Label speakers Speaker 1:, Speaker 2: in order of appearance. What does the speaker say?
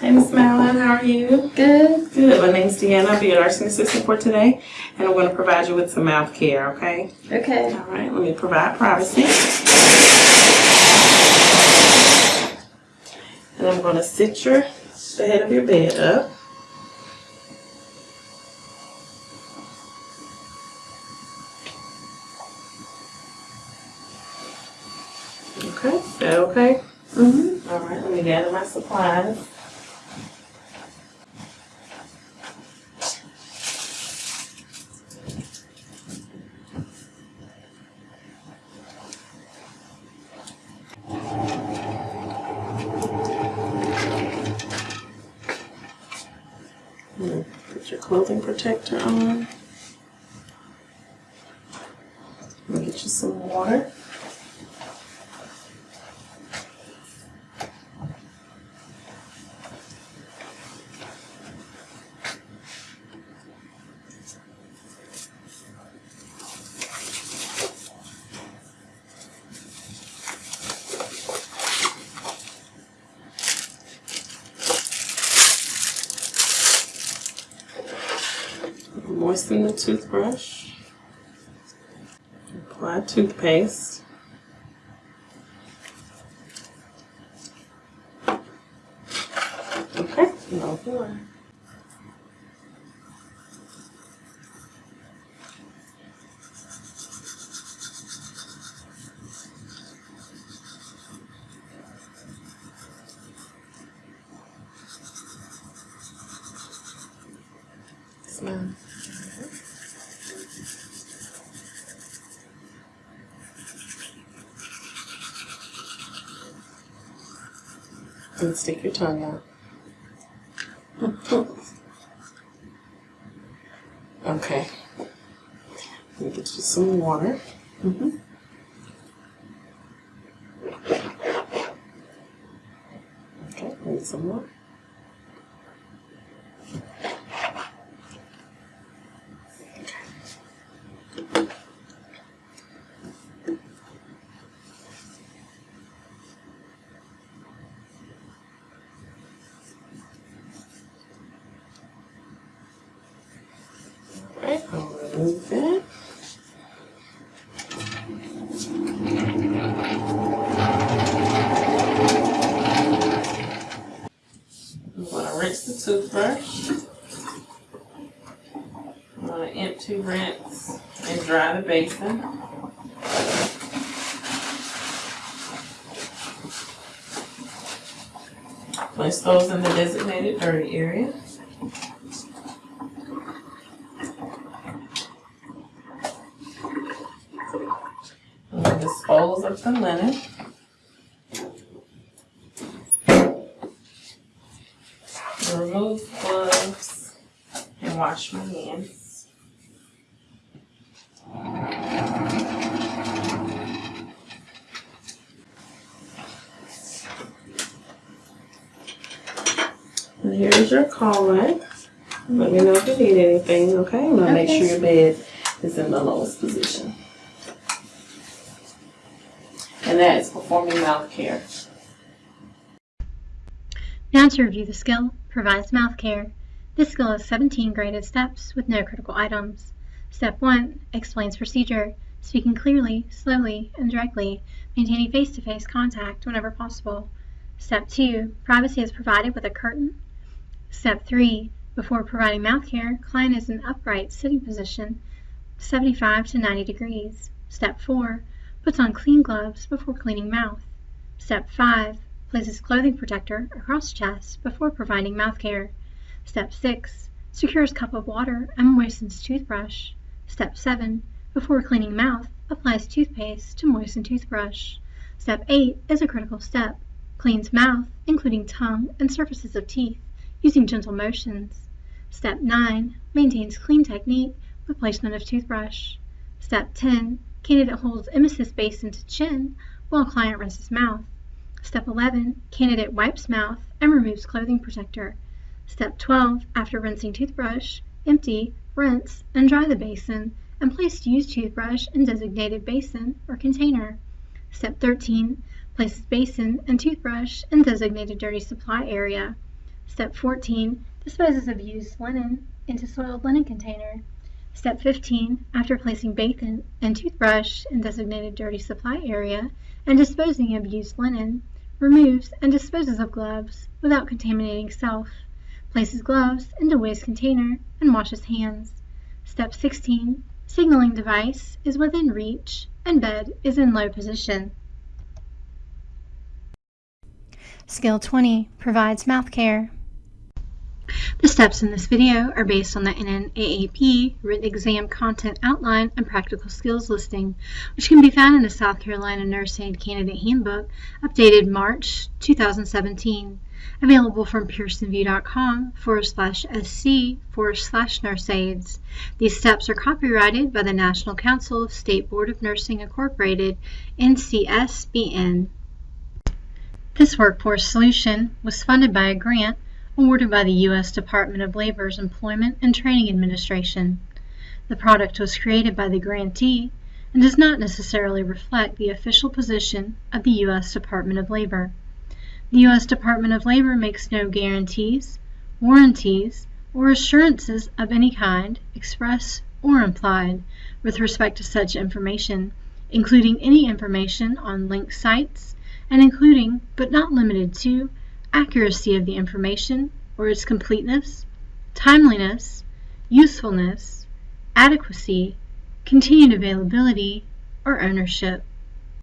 Speaker 1: Hey, Miss Madeline, how are you?
Speaker 2: Good.
Speaker 1: Good. My name's Deanna. I'll be your nursing assistant for today, and I'm going to provide you with some mouth care, okay?
Speaker 2: Okay.
Speaker 1: All right, let me provide privacy. And I'm going to sit your, the head of your bed up. Okay, is that okay?
Speaker 2: Mm-hmm.
Speaker 1: All right, let me gather my supplies. Hmm, Put your clothing protector on. Get you some water. Moisten the toothbrush. Apply toothpaste. Okay, no more. Smile. And stick your tongue out. okay. Let me get you some water.
Speaker 2: Mhm.
Speaker 1: Okay, need some more. I'm going to rinse the toothbrush. I'm going to empty, rinse, and dry the basin. Place those in the designated dirty area. I'm going to of the linen. Remove gloves and wash my hands. And here's your collar. Let me know if you need anything, okay? I'm gonna make sure your bed is in the lowest position. And that is performing mouth care.
Speaker 3: Now to review the skill, provides mouth care. This skill has 17 graded steps with no critical items. Step 1 explains procedure, speaking clearly, slowly, and directly, maintaining face-to-face contact whenever possible. Step 2 privacy is provided with a curtain. Step 3 before providing mouth care, client is in upright sitting position 75 to 90 degrees. Step 4 puts on clean gloves before cleaning mouth. Step 5 places clothing protector across chest before providing mouth care. Step 6 secures cup of water and moistens toothbrush. Step 7 before cleaning mouth applies toothpaste to moisten toothbrush. Step 8 is a critical step. Cleans mouth, including tongue and surfaces of teeth, using gentle motions. Step 9 maintains clean technique with placement of toothbrush. Step 10 candidate holds emesis basin to chin while client rinses mouth. Step 11 candidate wipes mouth and removes clothing protector. Step 12 after rinsing toothbrush, empty, rinse, and dry the basin and place used toothbrush in designated basin or container. Step 13 places basin and toothbrush in designated dirty supply area. Step 14 disposes of used linen into soiled linen container. Step 15 after placing basin and toothbrush in designated dirty supply area and disposing of used linen, removes and disposes of gloves without contaminating self, places gloves into waste container and washes hands. Step 16 signaling device is within reach and bed is in low position. Skill 20 provides mouth care. The steps in this video are based on the NNAAP written exam content outline and practical skills listing, which can be found in the South Carolina Nurse Aid Candidate Handbook, updated March 2017, available from pearsonvue.com forward slash sc forward slash nurse. These steps are copyrighted by the National Council of State Board of Nursing Incorporated, NCSBN. This workforce solution was funded by a grant awarded by the U.S. Department of Labor's Employment and Training Administration. The product was created by the grantee and does not necessarily reflect the official position of the U.S. Department of Labor. The U.S. Department of Labor makes no guarantees, warranties, or assurances of any kind, express or implied, with respect to such information, including any information on linked sites, and including, but not limited to, accuracy of the information or its completeness, timeliness, usefulness, adequacy, continued availability, or ownership.